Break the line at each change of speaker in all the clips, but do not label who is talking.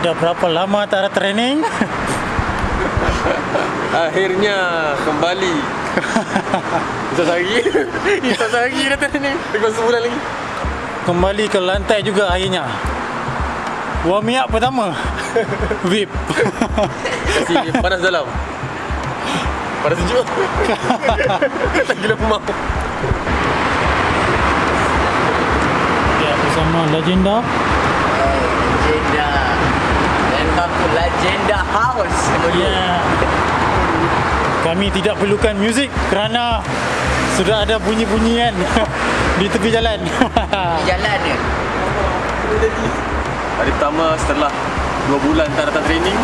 sudah berapa lama tak ada training?
Akhirnya kembali. Bisa sehari. Bisa sehari dah training. Lepas sebulan lagi.
Kembali ke lantai juga akhirnya. Warming up pertama. VIP.
Kasih panas dalam. Panas sejuk. tak gila pemau.
Ya, bersama legenda.
Legenda Dan aku Legenda House
Ya. Kami tidak perlukan muzik kerana sudah ada bunyi-bunyian di tepi jalan.
Di jalan ni
Hari pertama setelah 2 bulan tak datang training.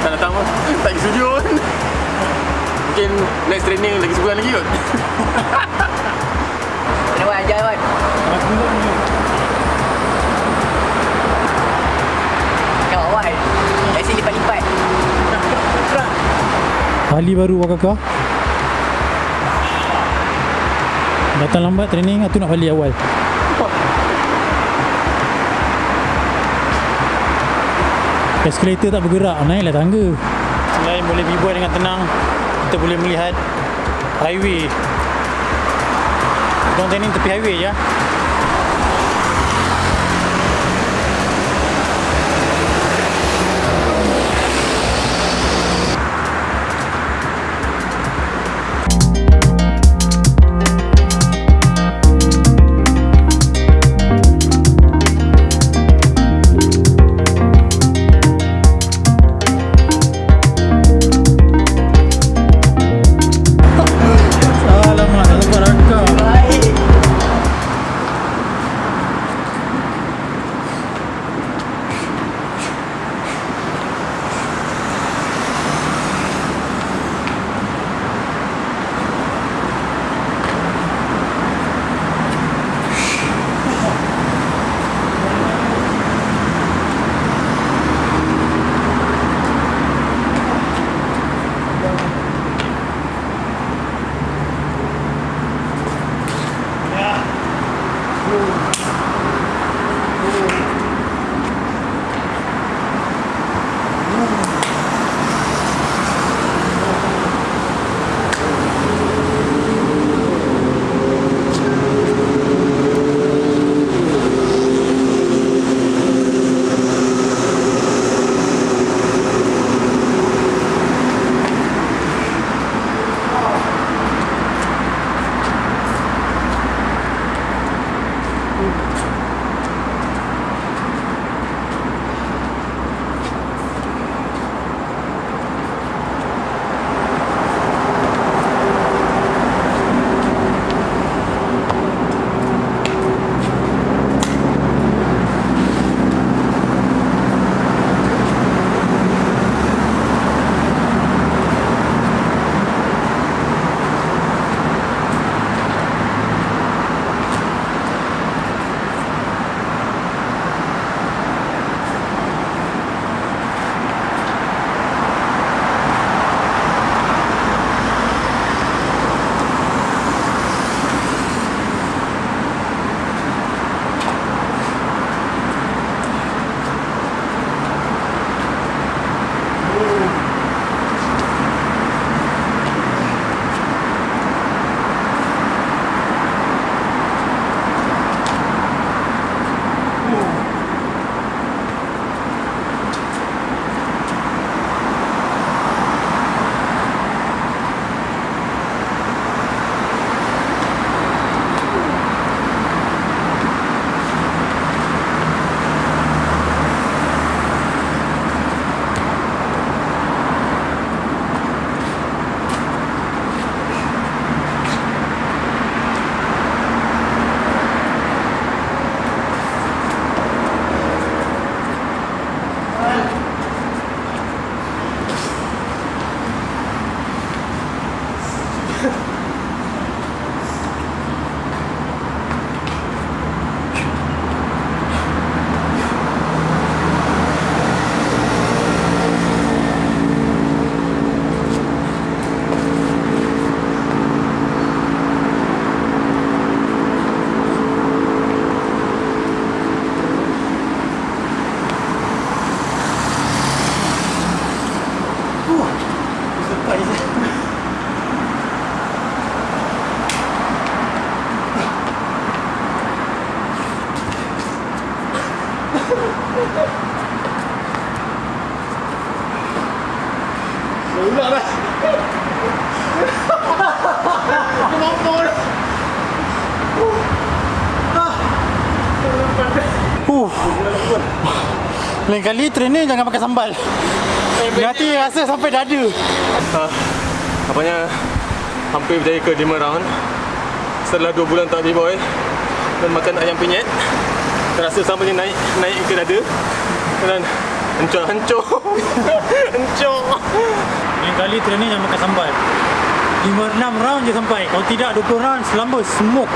Tak datang. Tak pergi studio. Mungkin next training lagi sebulan lagi kot.
Kali baru Wak Kakak. Datang lambat training atau nak balik awal? Escalator tak bergerak, naiklah tangga. Selain boleh berbual dengan tenang, kita boleh melihat highway. Kita training tepi highway ya. Lain kali training jangan makan sambal. Nanti rasa sampai dada.
uh, Apanya Hampir berjaya ke 5 round Setelah 2 bulan tak B-boy Dan makan ayam penyet Terasa sama ni naik Naik ke dada Dan Hancur-hancur Hancur
Lain kali training jangan makan sambal. 5-6 round je sampai. Kalau tidak 20 round selamba smoke.